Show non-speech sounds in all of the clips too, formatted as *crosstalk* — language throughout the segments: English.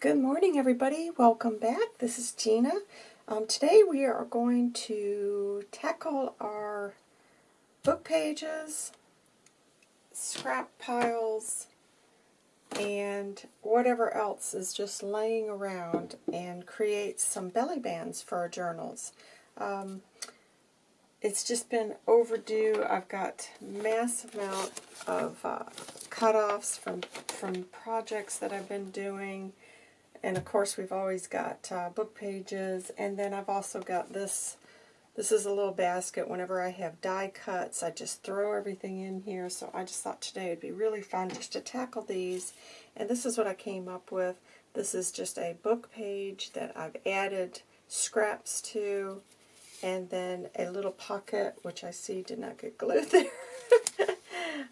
Good morning, everybody. Welcome back. This is Gina. Um, today we are going to tackle our book pages, scrap piles, and whatever else is just laying around and create some belly bands for our journals. Um, it's just been overdue. I've got mass amount of uh, cut-offs from, from projects that I've been doing and of course, we've always got uh, book pages. And then I've also got this. This is a little basket. Whenever I have die cuts, I just throw everything in here. So I just thought today it'd be really fun just to tackle these. And this is what I came up with. This is just a book page that I've added scraps to. And then a little pocket, which I see did not get glued *laughs* there.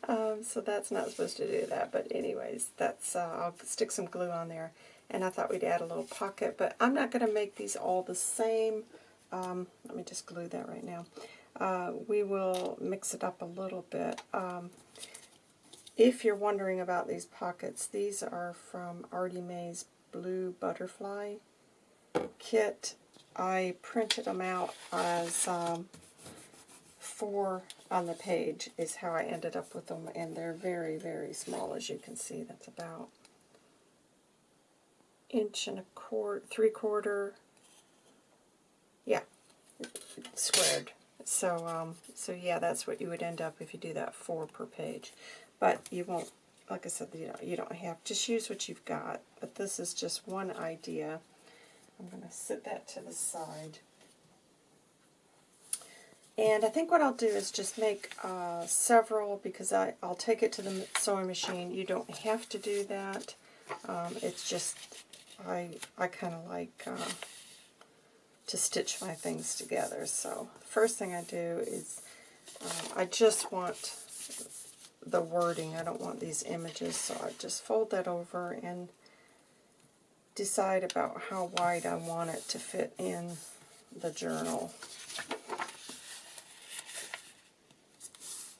um, so that's not supposed to do that. But anyways, that's uh, I'll stick some glue on there and I thought we'd add a little pocket, but I'm not going to make these all the same. Um, let me just glue that right now. Uh, we will mix it up a little bit. Um, if you're wondering about these pockets, these are from Artie Mae's Blue Butterfly kit. I printed them out as um, four on the page is how I ended up with them, and they're very, very small, as you can see. That's about inch and a quarter, three quarter, yeah, squared. So, um, so yeah, that's what you would end up if you do that four per page. But you won't, like I said, you, know, you don't have, just use what you've got. But this is just one idea. I'm going to set that to the side. And I think what I'll do is just make uh, several because I, I'll take it to the sewing machine. You don't have to do that. Um, it's just I, I kind of like uh, to stitch my things together. So first thing I do is uh, I just want the wording. I don't want these images, so I just fold that over and decide about how wide I want it to fit in the journal.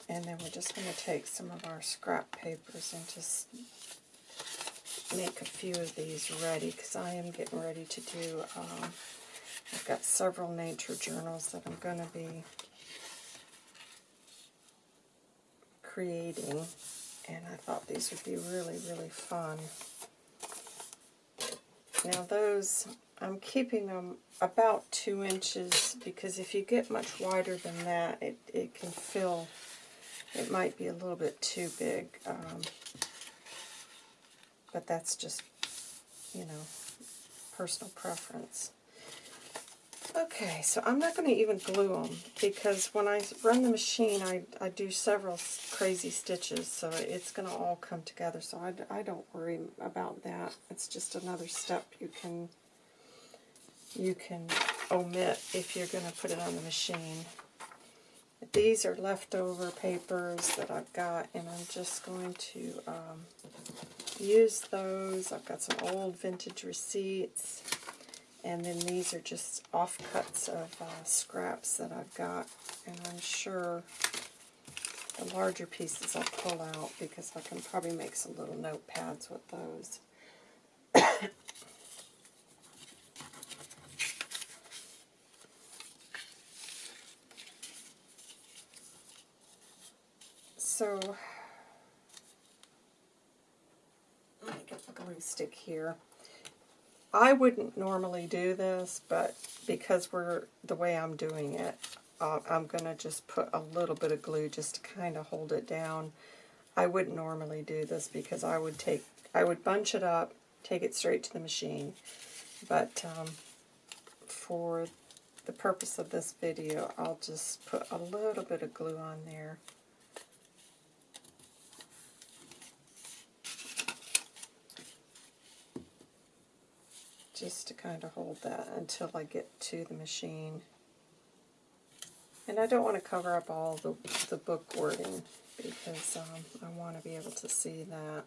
And then we're just going to take some of our scrap papers and just make a few of these ready because I am getting ready to do, um, I've got several nature journals that I'm going to be creating and I thought these would be really, really fun. Now those, I'm keeping them about two inches because if you get much wider than that, it, it can fill, it might be a little bit too big. Um, but that's just, you know, personal preference. Okay, so I'm not going to even glue them because when I run the machine, I, I do several crazy stitches, so it's going to all come together, so I, I don't worry about that. It's just another step you can you can omit if you're going to put it on the machine. These are leftover papers that I've got, and I'm just going to um, use those. I've got some old vintage receipts. And then these are just offcuts of uh, scraps that I've got. And I'm sure the larger pieces I'll pull out because I can probably make some little notepads with those. so glue stick here. I wouldn't normally do this, but because we're the way I'm doing it, uh, I'm going to just put a little bit of glue just to kind of hold it down. I wouldn't normally do this because I would take, I would bunch it up, take it straight to the machine. But um, for the purpose of this video, I'll just put a little bit of glue on there. Just to kind of hold that until I get to the machine. And I don't want to cover up all the, the book wording because um, I want to be able to see that.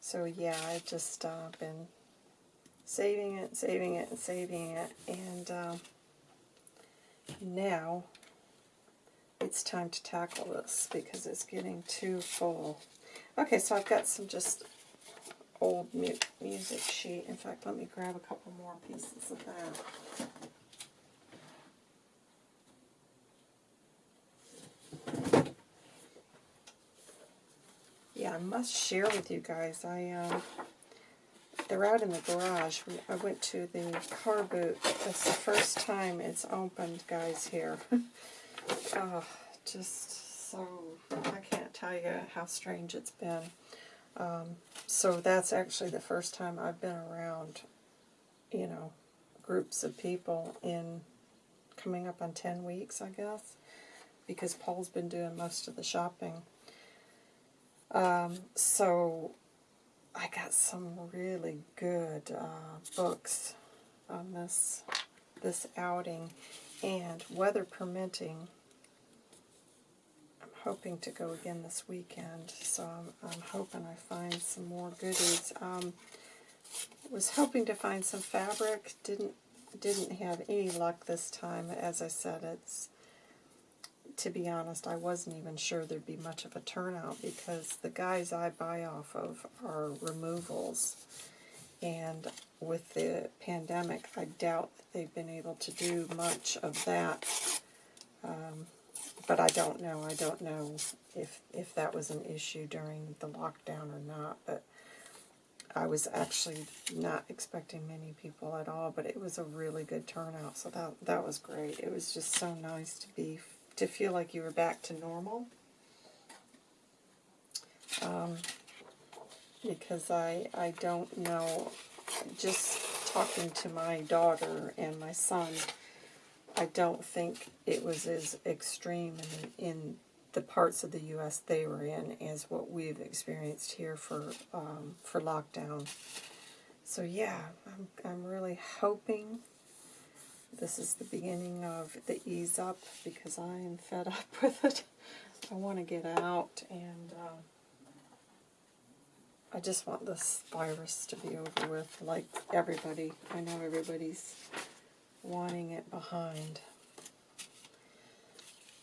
So yeah, I've just uh, been saving it, saving it, and saving it, and um, now it's time to tackle this because it's getting too full. Okay, so I've got some just old mu music sheet. In fact, let me grab a couple more pieces of that. Yeah, I must share with you guys. I um, they're out in the garage. I went to the car boot. That's the first time it's opened, guys. Here, *laughs* oh, just so I can't tell you how strange it's been. Um, so that's actually the first time I've been around, you know, groups of people in coming up on 10 weeks, I guess, because Paul's been doing most of the shopping. Um, so I got some really good uh, books on this this outing, and weather permitting, hoping to go again this weekend. So I'm, I'm hoping I find some more goodies. Um, was hoping to find some fabric. Didn't didn't have any luck this time. As I said, it's to be honest, I wasn't even sure there'd be much of a turnout because the guys I buy off of are removals. And with the pandemic, I doubt they've been able to do much of that. Um, but I don't know. I don't know if, if that was an issue during the lockdown or not. But I was actually not expecting many people at all, but it was a really good turnout, so that that was great. It was just so nice to be to feel like you were back to normal. Um, because I, I don't know, just talking to my daughter and my son, I don't think it was as extreme in, in the parts of the U.S. they were in as what we've experienced here for um, for lockdown. So yeah, I'm, I'm really hoping this is the beginning of the ease up because I am fed up *laughs* with it. I want to get out and uh, I just want this virus to be over with like everybody. I know everybody's wanting it behind.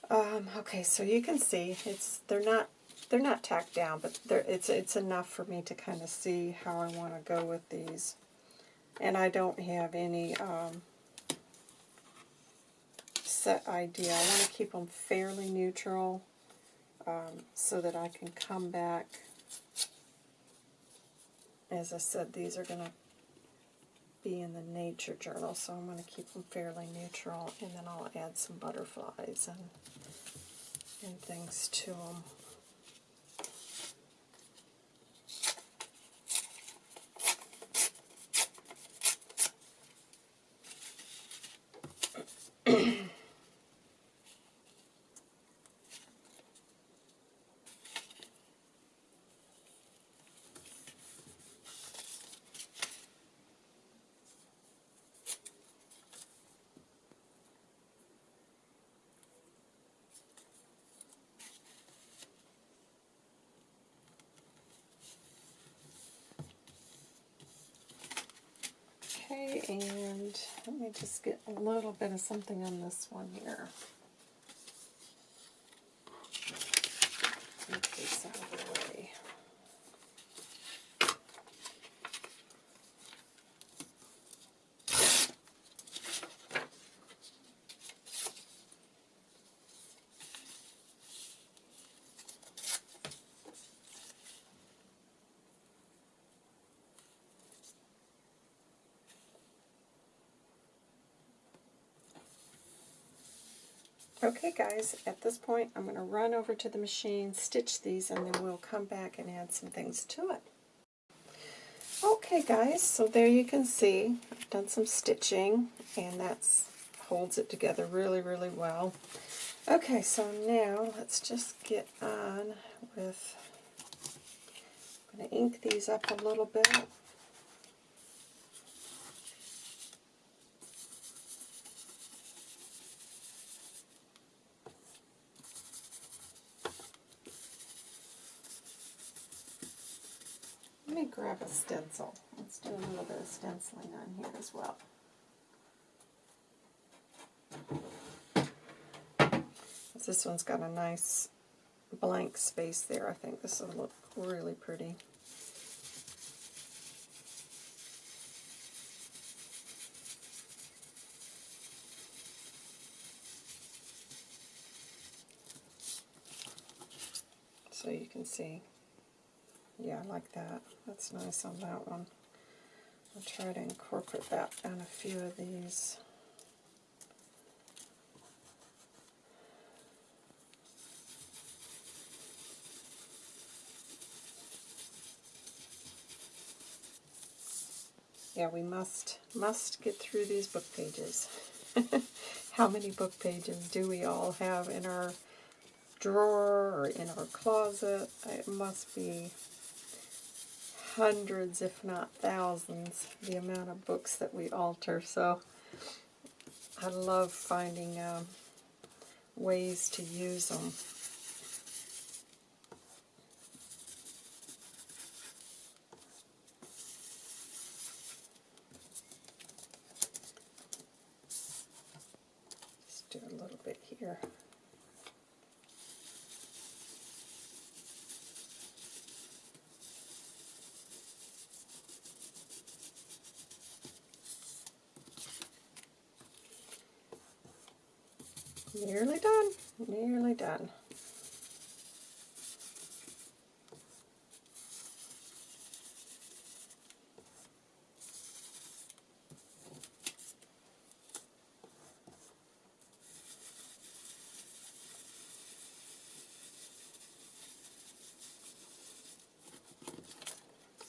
Um, okay, so you can see it's they're not they're not tacked down, but it's it's enough for me to kind of see how I want to go with these. And I don't have any um, set idea. I want to keep them fairly neutral um, so that I can come back. As I said, these are going to be in the nature journal, so I'm going to keep them fairly neutral, and then I'll add some butterflies and, and things to them. Okay, and let me just get a little bit of something on this one here. Okay, so Okay guys, at this point I'm going to run over to the machine, stitch these, and then we'll come back and add some things to it. Okay guys, so there you can see I've done some stitching and that holds it together really, really well. Okay, so now let's just get on with, I'm going to ink these up a little bit. Let me grab a stencil. Let's do a little bit of stenciling on here as well. this one's got a nice blank space there, I think this will look really pretty. So you can see, yeah, I like that. That's nice on that one. I'll try to incorporate that on a few of these. Yeah, we must must get through these book pages. *laughs* How many book pages do we all have in our drawer or in our closet? It must be hundreds, if not thousands, the amount of books that we alter. So I love finding um, ways to use them. here. Nearly done, nearly done.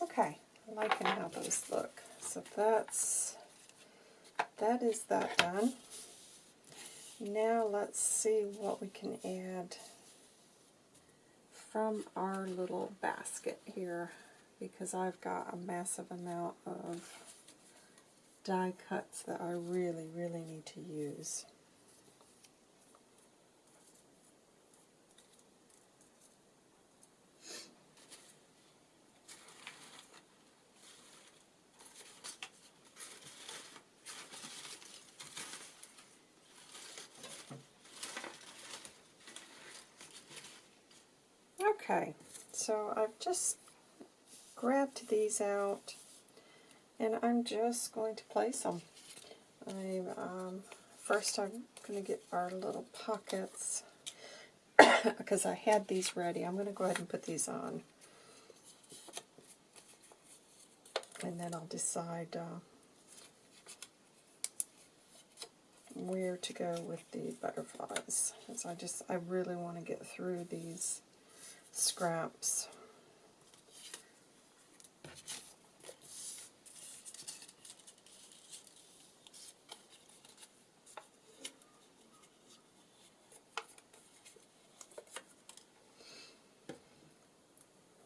Okay, liking how those look. So that's, that is that done. Now let's see what we can add from our little basket here because I've got a massive amount of die cuts that I really, really need to use. Okay, so I've just grabbed these out and I'm just going to place them. I'm, um, first I'm going to get our little pockets *coughs* because I had these ready. I'm going to go ahead and put these on. And then I'll decide uh, where to go with the butterflies. Because I just, I really want to get through these scraps.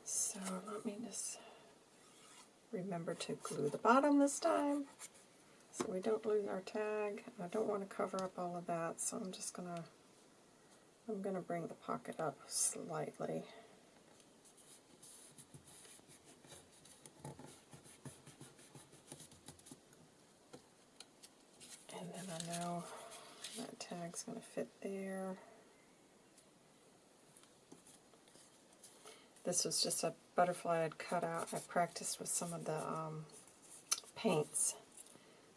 So let me just remember to glue the bottom this time so we don't lose our tag. I don't want to cover up all of that, so I'm just going to I'm going to bring the pocket up slightly. And then I know that tag's going to fit there. This was just a butterfly I'd cut out. I practiced with some of the um, paints.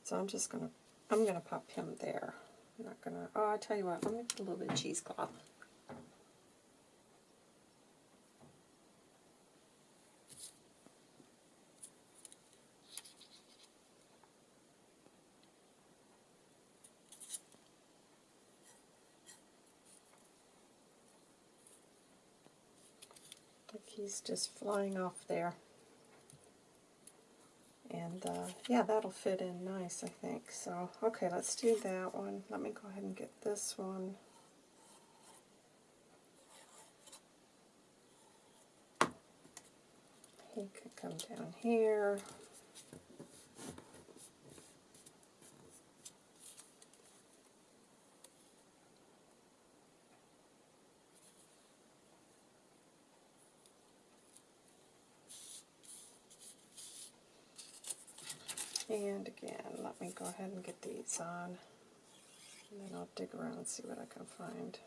So I'm just going to, I'm going to pop him there. I'm not gonna, oh, I tell you what, let me put a little bit of cheesecloth. Like he's just flying off there. And uh, yeah, that'll fit in nice, I think. So, okay, let's do that one. Let me go ahead and get this one. He could come down here. And let me go ahead and get these on. And then I'll dig around and see what I can find.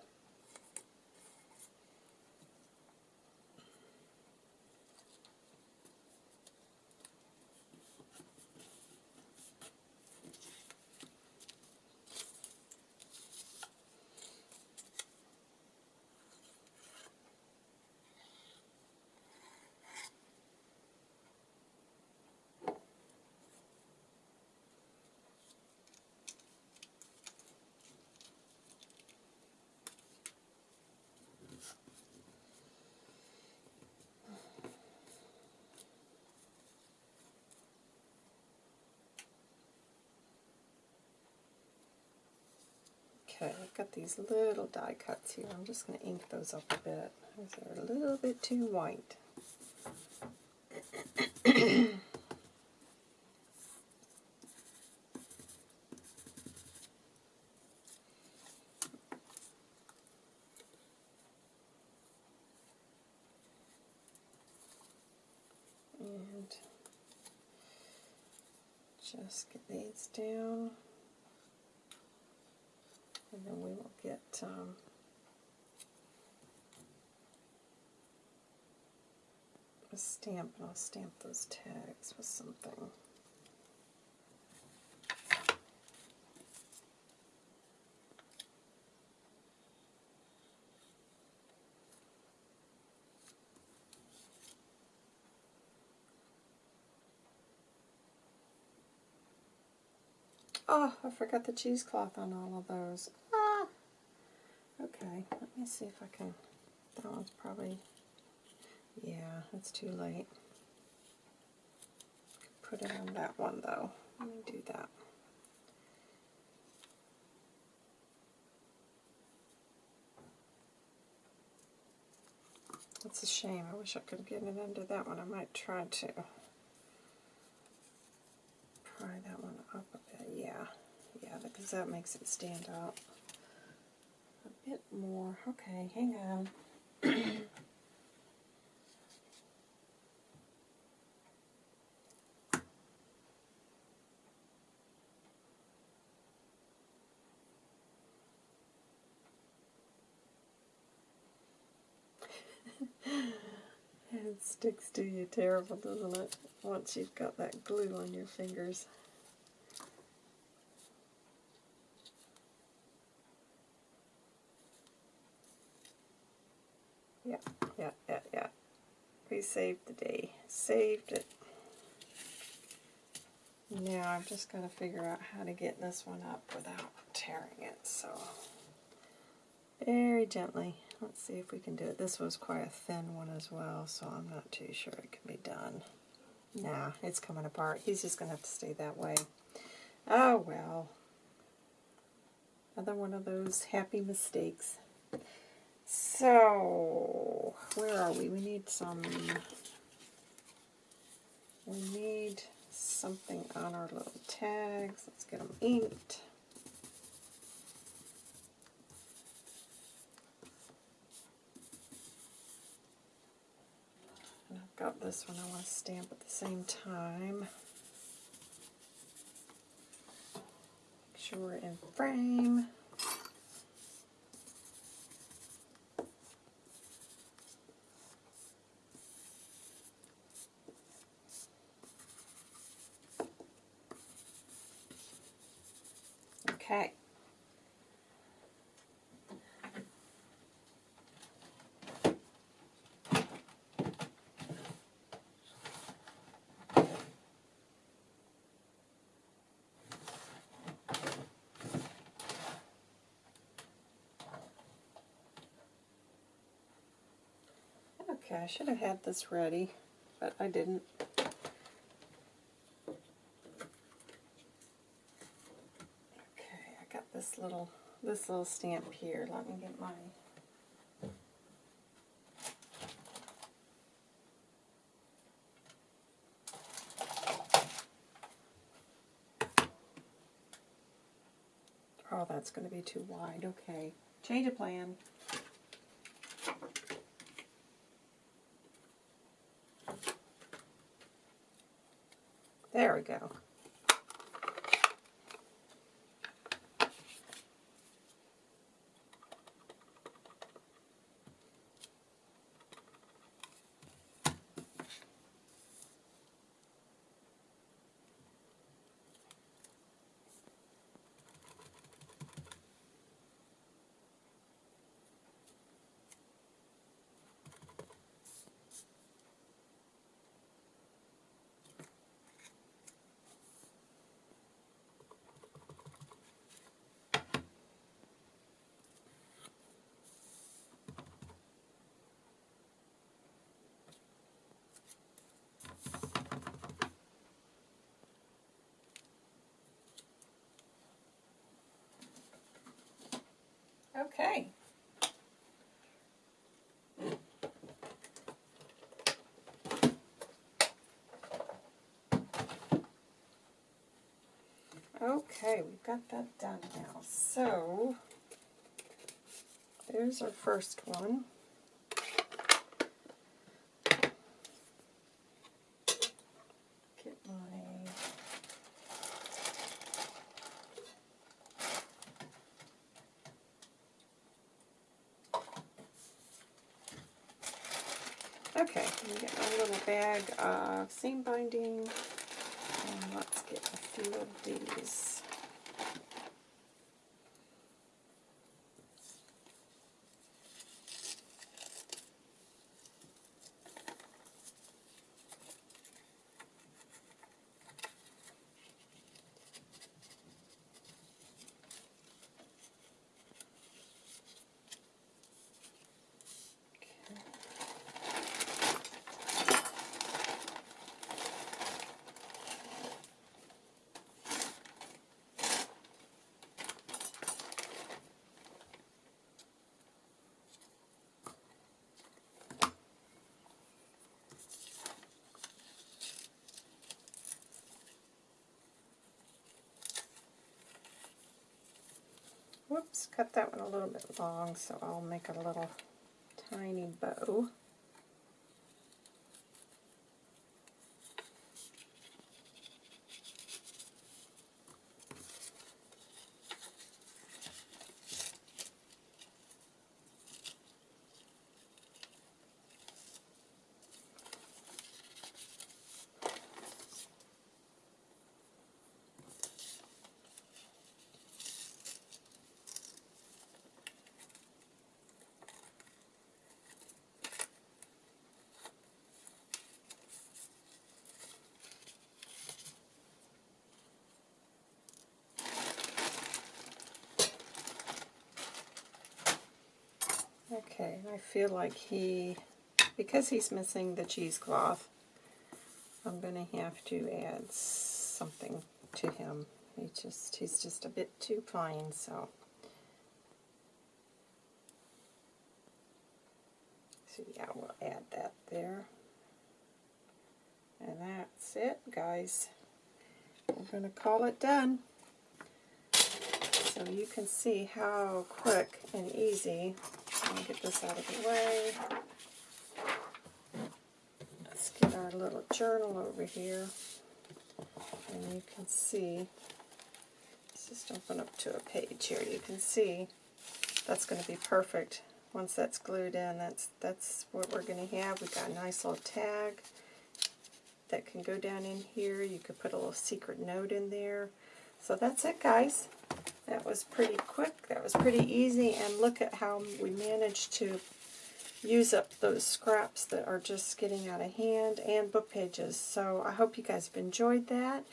Okay, I've got these little die cuts here. I'm just going to ink those up a bit. They're a little bit too white. and just get these down and then we will get um, a stamp and I'll stamp those tags with something. Oh, I forgot the cheesecloth on all of those. Ah! Okay, let me see if I can... That one's probably... Yeah, it's too late. Put it on that one, though. Let me do that. It's a shame. I wish I could get it under that one. I might try to pry that one up a bit. Yeah, yeah, because that makes it stand out a bit more. Okay, hang on. *laughs* it sticks to you terrible, doesn't it? Once you've got that glue on your fingers. Yeah, yeah, yeah, yeah. We saved the day. Saved it. Now I've just got to figure out how to get this one up without tearing it. So very gently. Let's see if we can do it. This was quite a thin one as well, so I'm not too sure it can be done. Nah, it's coming apart. He's just going to have to stay that way. Oh, well. Another one of those happy mistakes. So, where are we? We need some, we need something on our little tags. Let's get them inked. And I've got this one I want to stamp at the same time. Make sure we're in frame. Okay. Okay, I should have had this ready, but I didn't. Okay, I got this little this little stamp here. Let me get my Oh, that's going to be too wide. Okay. Change of plan. Okay. Okay, we've got that done now. So, there's our first one. Get my Okay, let me get my little bag of seam binding, and let's get a few of these. Whoops, cut that one a little bit long, so I'll make a little tiny bow. Okay, I feel like he, because he's missing the cheesecloth, I'm going to have to add something to him. He just, he's just a bit too fine, so. So yeah, we'll add that there. And that's it, guys. We're going to call it done. So you can see how quick and easy me get this out of the way. Let's get our little journal over here. And you can see, let's just open up to a page here. You can see that's going to be perfect. Once that's glued in, that's that's what we're going to have. We've got a nice little tag that can go down in here. You could put a little secret note in there. So that's it, guys. That was pretty quick. That was pretty easy. And look at how we managed to use up those scraps that are just getting out of hand and book pages. So I hope you guys have enjoyed that.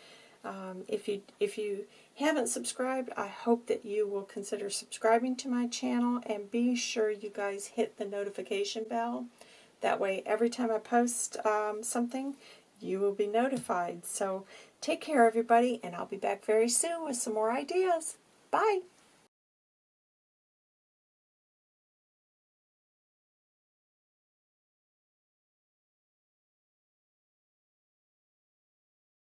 Um, if you if you haven't subscribed, I hope that you will consider subscribing to my channel and be sure you guys hit the notification bell. That way, every time I post um, something, you will be notified. So take care, everybody, and I'll be back very soon with some more ideas. Bye.